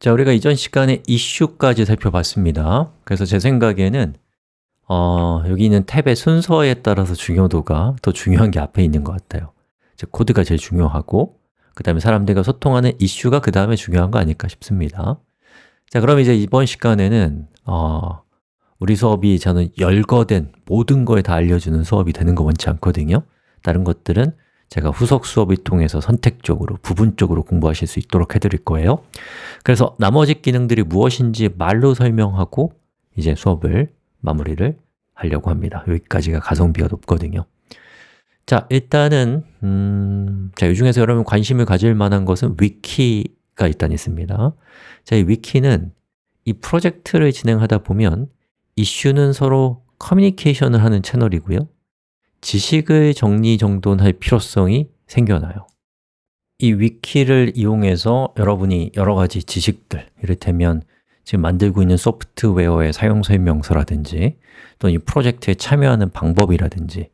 자, 우리가 이전 시간에 이슈까지 살펴봤습니다. 그래서 제 생각에는 어, 여기 있는 탭의 순서에 따라서 중요도가 더 중요한 게 앞에 있는 것 같아요. 즉, 코드가 제일 중요하고 그 다음에 사람들과 소통하는 이슈가 그 다음에 중요한 거 아닐까 싶습니다. 자, 그럼 이제 이번 시간에는 어, 우리 수업이 저는 열거된 모든 거에 다 알려주는 수업이 되는 거 원치 않거든요. 다른 것들은 제가 후속 수업을 통해서 선택적으로, 부분적으로 공부하실 수 있도록 해드릴 거예요. 그래서 나머지 기능들이 무엇인지 말로 설명하고 이제 수업을 마무리를 하려고 합니다. 여기까지가 가성비가 높거든요. 자, 일단은 음, 자, 이 중에서 여러분 관심을 가질 만한 것은 위키가 일단 있습니다. 자, 이 위키는 이 프로젝트를 진행하다 보면 이슈는 서로 커뮤니케이션을 하는 채널이고요 지식을 정리정돈할 필요성이 생겨나요. 이 위키를 이용해서 여러분이 여러 가지 지식들, 이를테면 지금 만들고 있는 소프트웨어의 사용 설명서라든지 또는 이 프로젝트에 참여하는 방법이라든지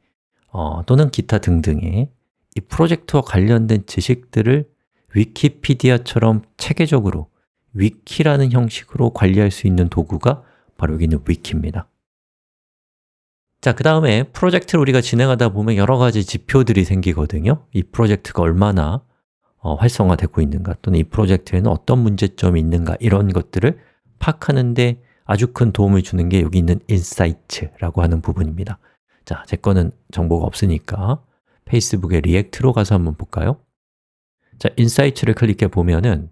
어, 또는 기타 등등의 이 프로젝트와 관련된 지식들을 위키피디아처럼 체계적으로 위키라는 형식으로 관리할 수 있는 도구가 바로 여기 있는 위키입니다 자, 그 다음에 프로젝트를 우리가 진행하다 보면 여러 가지 지표들이 생기거든요. 이 프로젝트가 얼마나 어, 활성화되고 있는가 또는 이 프로젝트에는 어떤 문제점이 있는가 이런 것들을 파악하는데 아주 큰 도움을 주는 게 여기 있는 insight라고 하는 부분입니다. 자, 제 거는 정보가 없으니까 페이스북의 React로 가서 한번 볼까요? 자, insight를 클릭해 보면은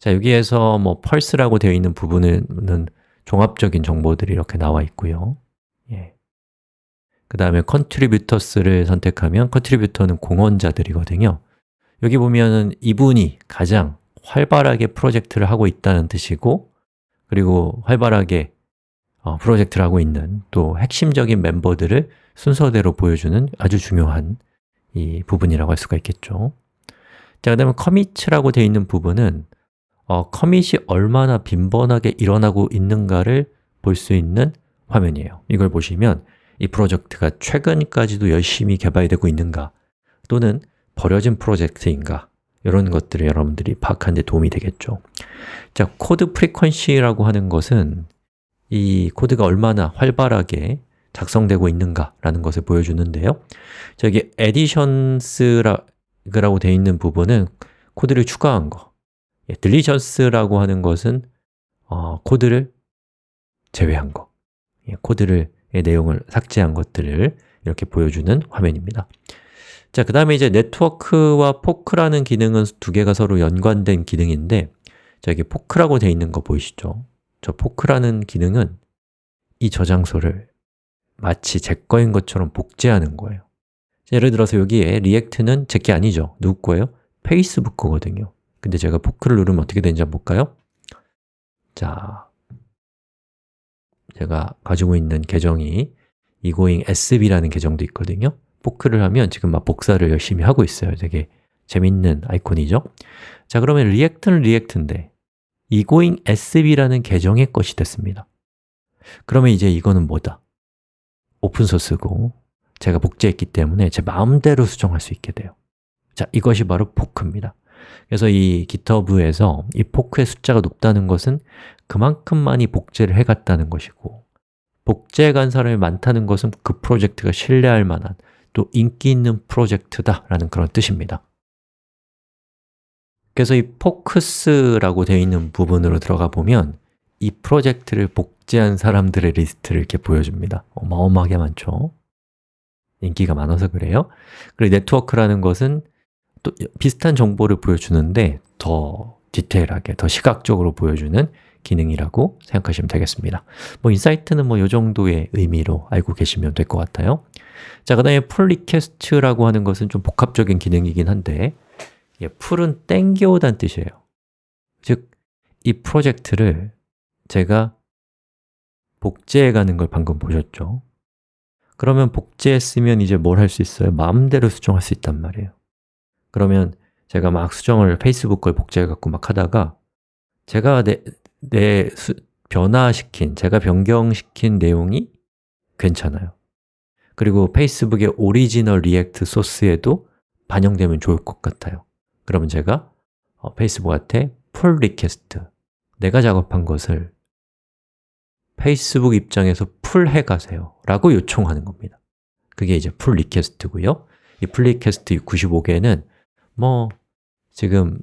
자, 여기에서 뭐 pulse라고 되어 있는 부분은 종합적인 정보들이 이렇게 나와 있고요 예. 그 다음에 contributors를 선택하면 contributor는 공헌자들이거든요 여기 보면은 이분이 가장 활발하게 프로젝트를 하고 있다는 뜻이고 그리고 활발하게 어, 프로젝트를 하고 있는 또 핵심적인 멤버들을 순서대로 보여주는 아주 중요한 이 부분이라고 할 수가 있겠죠 자, 그 다음에 commit이라고 되어 있는 부분은 어, commit이 얼마나 빈번하게 일어나고 있는가를 볼 수 있는 화면이에요. 이걸 보시면 이 프로젝트가 최근까지도 열심히 개발되고 있는가 또는 버려진 프로젝트인가 이런 것들을 여러분들이 파악하는 데 도움이 되겠죠. 자, code frequency라고 하는 것은 이 코드가 얼마나 활발하게 작성되고 있는가라는 것을 보여주는데요. 저기 additions 라고 되어 있는 부분은 코드를 추가한 거. 예, deletions라고 하는 것은 어, 코드를 제외한 거. 예, 코드를 내용을 삭제한 것들을 이렇게 보여주는 화면입니다 자, 그 다음에 이제 네트워크와 fork라는 기능은 두 개가 서로 연관된 기능인데 자, 여기 fork라고 되어 있는 거 보이시죠? 저 fork라는 기능은 이 저장소를 마치 제 거인 것처럼 복제하는 거예요 자, 예를 들어서 여기에 React는 제 게 아니죠 누구 거예요? 페이스북 거거든요 근데 제가 fork를 누르면 어떻게 되는지 한번 볼까요? 자, 제가 가지고 있는 계정이 egoing sb라는 계정도 있거든요. fork를 하면 지금 막 복사를 열심히 하고 있어요. 되게 재밌는 아이콘이죠? 자 그러면 React는 React인데 egoing sb라는 계정의 것이 됐습니다. 그러면 이제 이거는 뭐다? open source고 제가 복제했기 때문에 제 마음대로 수정할 수 있게 돼요. 자, 이것이 바로 fork입니다 그래서 이 GitHub에서 이 fork의 숫자가 높다는 것은 그만큼 많이 복제를 해갔다는 것이고 복제해간 사람이 많다는 것은 그 프로젝트가 신뢰할 만한 또 인기 있는 프로젝트다라는 그런 뜻입니다. 그래서 이 forks라고 되어 있는 부분으로 들어가 보면 이 프로젝트를 복제한 사람들의 리스트를 이렇게 보여줍니다. 어마어마하게 많죠? 인기가 많아서 그래요. 그리고 네트워크라는 것은 또 비슷한 정보를 보여주는데 더 디테일하게, 더 시각적으로 보여주는 기능이라고 생각하시면 되겠습니다 뭐 insight는 뭐 이 정도의 의미로 알고 계시면 될 것 같아요 자, 그 다음에 pull request라고 하는 것은 좀 복합적인 기능이긴 한데 예, pull은 땡겨오다는 뜻이에요 즉, 이 프로젝트를 제가 복제해가는 걸 방금 보셨죠? 그러면 복제했으면 이제 뭘 할 수 있어요? 마음대로 수정할 수 있단 말이에요 그러면 제가 막 수정을 페이스북 걸 복제해갖고 막 하다가 제가 내, 내 수, 변화시킨, 제가 변경시킨 내용이 괜찮아요. 그리고 페이스북의 오리지널 React 소스에도 반영되면 좋을 것 같아요. 그러면 제가 어, 페이스북한테 pull request 내가 작업한 것을 페이스북 입장에서 풀 해 가세요 라고 요청하는 겁니다. 그게 이제 pull request고요. 이 pull request 95개는 뭐 지금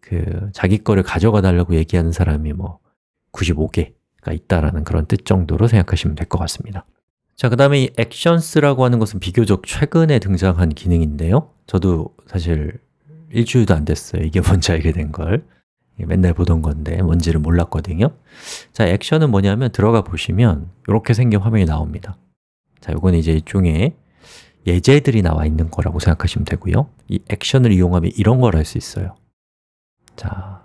그 자기 거를 가져가 달라고 얘기하는 사람이 뭐 95개가 있다라는 그런 뜻 정도로 생각하시면 될 것 같습니다. 자, 그 다음에 이 actions라고 하는 것은 비교적 최근에 등장한 기능인데요. 저도 사실 일주일도 안 됐어요. 이게 뭔지 알게 된 걸. 맨날 보던 건데 뭔지를 몰랐거든요. 자, 액션은 뭐냐면 들어가 보시면 이렇게 생긴 화면이 나옵니다. 자, 이건 이제 일종의 예제들이 나와 있는 거라고 생각하시면 되고요. 이 액션을 이용하면 이런 걸 할 수 있어요. 자,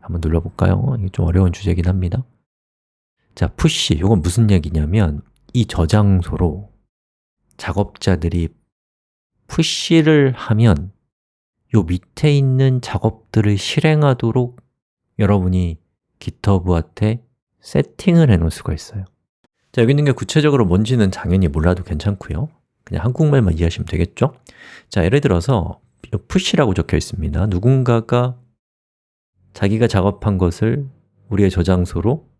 한번 눌러볼까요? 이게 좀 어려운 주제긴 합니다. 자, 푸시, 이건 무슨 얘기냐면 이 저장소로 작업자들이 푸시를 하면 요 밑에 있는 작업들을 실행하도록 여러분이 GitHub한테 세팅을 해 놓을 수가 있어요. 자, 여기 있는 게 구체적으로 뭔지는 당연히 몰라도 괜찮고요 그냥 한국말만 이해하시면 되겠죠? 자, 예를 들어서 푸시라고 적혀 있습니다 누군가가 자기가 작업한 것을 우리의 저장소로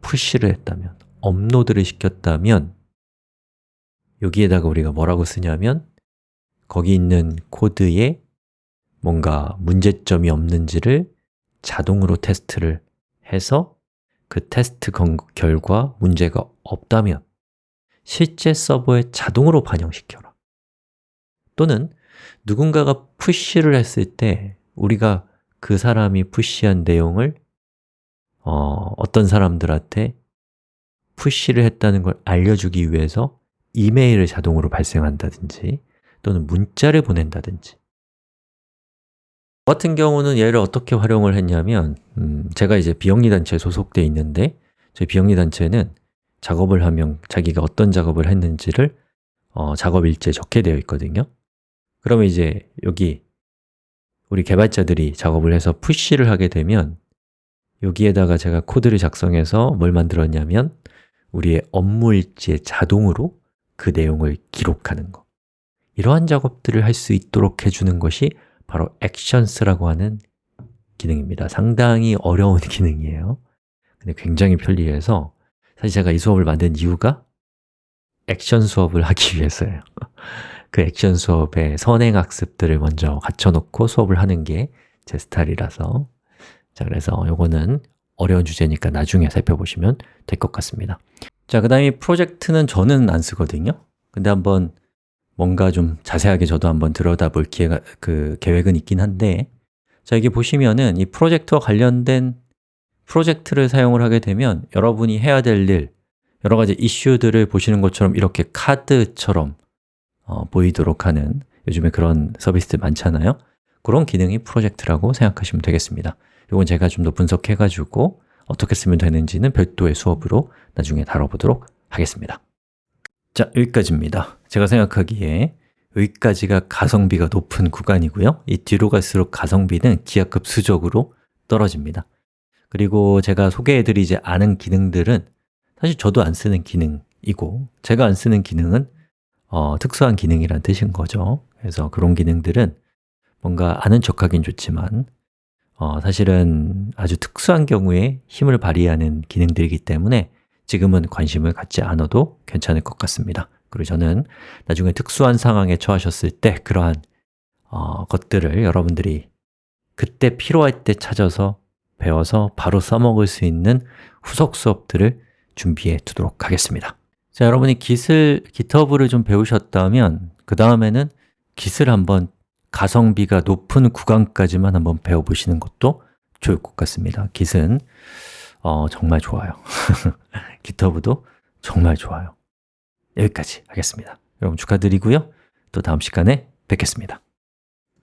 푸시를 했다면, 업로드를 시켰다면 여기에다가 우리가 뭐라고 쓰냐면 거기 있는 코드에 뭔가 문제점이 없는지를 자동으로 테스트를 해서 그 테스트 결과 문제가 없다면 실제 서버에 자동으로 반영시켜라. 또는 누군가가 푸시를 했을 때 우리가 그 사람이 푸시한 내용을 어, 어떤 사람들한테 푸시를 했다는 걸 알려주기 위해서 이메일을 자동으로 발생한다든지 또는 문자를 보낸다든지. 저 같은 경우는 얘를 어떻게 활용을 했냐면 음, 제가 이제 비영리 단체에 소속되어 있는데 저희 비영리 단체는 작업을 하면 자기가 어떤 작업을 했는지를 어, 작업 일지에 적게 되어 있거든요. 그러면 이제 여기 우리 개발자들이 작업을 해서 푸시를 하게 되면 여기에다가 제가 코드를 작성해서 뭘 만들었냐면 우리의 업무 일지에 자동으로 그 내용을 기록하는 거. 이러한 작업들을 할 수 있도록 해주는 것이 바로 Actions라고 하는 기능입니다. 상당히 어려운 기능이에요. 근데 굉장히 편리해서 사실 제가 이 수업을 만든 이유가 액션 수업을 하기 위해서예요. 그 액션 수업에 선행학습들을 먼저 갖춰놓고 수업을 하는 게 제 스타일이라서. 자, 그래서 이거는 어려운 주제니까 나중에 살펴보시면 될 것 같습니다. 자, 그 다음에 프로젝트는 저는 안 쓰거든요. 근데 한번 뭔가 좀 자세하게 저도 한번 들여다볼 기회가, 그 계획은 있긴 한데. 자, 여기 보시면은 이 프로젝트와 관련된 프로젝트를 사용을 하게 되면 여러분이 해야 될 일, 여러 가지 이슈들을 보시는 것처럼 이렇게 카드처럼 어, 보이도록 하는 요즘에 그런 서비스들 많잖아요. 그런 기능이 프로젝트라고 생각하시면 되겠습니다. 이건 제가 좀 더 분석해가지고 어떻게 쓰면 되는지는 별도의 수업으로 나중에 다뤄보도록 하겠습니다. 자, 여기까지입니다. 제가 생각하기에 여기까지가 가성비가 높은 구간이고요. 이 뒤로 갈수록 가성비는 기하급수적으로 떨어집니다 그리고 제가 소개해드리지 않은 기능들은 사실 저도 안 쓰는 기능이고 제가 안 쓰는 기능은 어, 특수한 기능이란 뜻인 거죠. 그래서 그런 기능들은 뭔가 아는 척하긴 좋지만 어, 사실은 아주 특수한 경우에 힘을 발휘하는 기능들이기 때문에 지금은 관심을 갖지 않아도 괜찮을 것 같습니다. 그리고 저는 나중에 특수한 상황에 처하셨을 때 그러한 어, 것들을 여러분들이 그때 필요할 때 찾아서 배워서 바로 써먹을 수 있는 후속 수업들을 준비해 두도록 하겠습니다. 자, 여러분이 깃을, GitHub를 좀 배우셨다면 그 다음에는 깃을 한번 가성비가 높은 구간까지만 한번 배워보시는 것도 좋을 것 같습니다. 깃은 어, 정말 좋아요. GitHub도 정말 좋아요. 여기까지 하겠습니다. 여러분 축하드리고요. 또 다음 시간에 뵙겠습니다